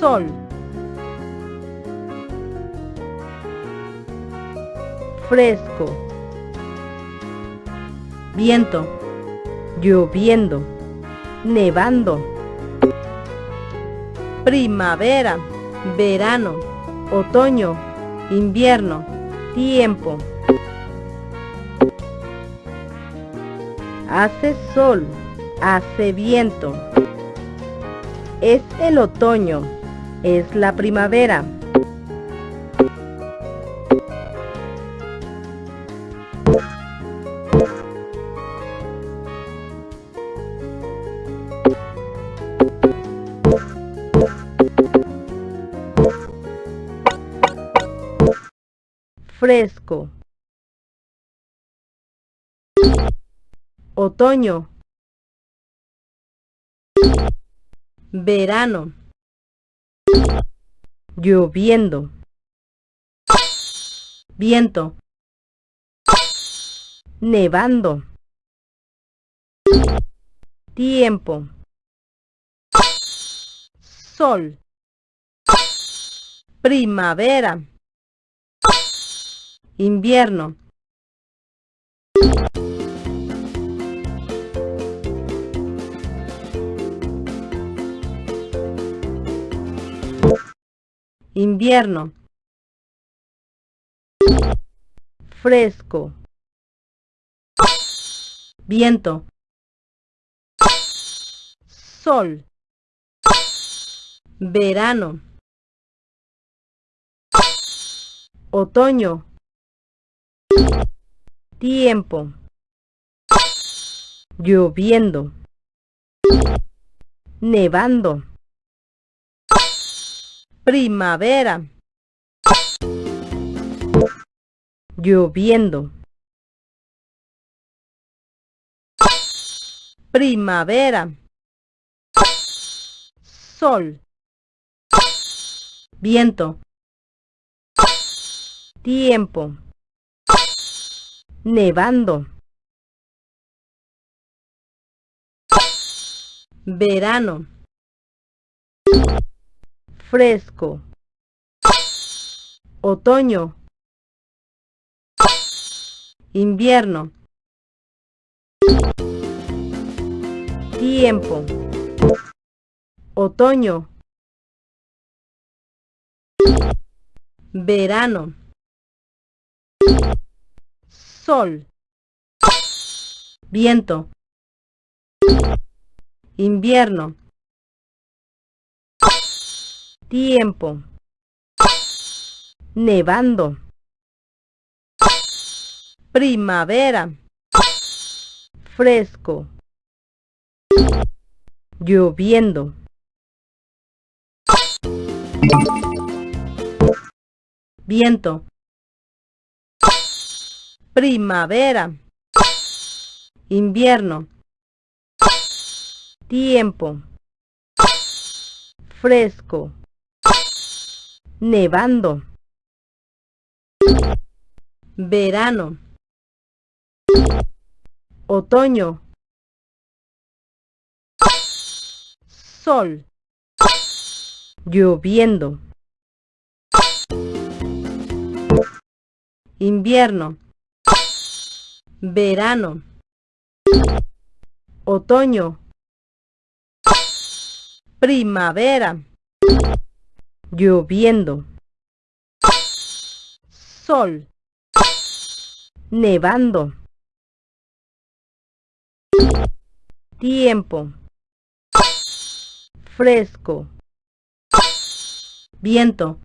sol, fresco, viento, lloviendo, nevando, primavera, verano, otoño, invierno, tiempo. Hace sol, hace viento. Es el otoño, es la primavera. Fresco. Otoño. Verano. Lloviendo. Viento. Nevando. Tiempo. Sol. Primavera. Invierno. Invierno. Fresco. Viento. Sol. Verano. Otoño. Tiempo. Lloviendo. Nevando. Primavera. Lloviendo. Primavera. Sol. Viento. Tiempo. Nevando. Verano. Fresco. Otoño. Invierno. Tiempo. Otoño. Verano. Sol. Viento. Invierno. Tiempo. Nevando. Primavera. Fresco. Lloviendo. Viento. Primavera. Invierno. Tiempo. Fresco. Nevando. Verano. Otoño. Sol. Lloviendo. Invierno. Verano. Otoño. Primavera. Lloviendo. Sol. Nevando. Tiempo. Fresco. Viento.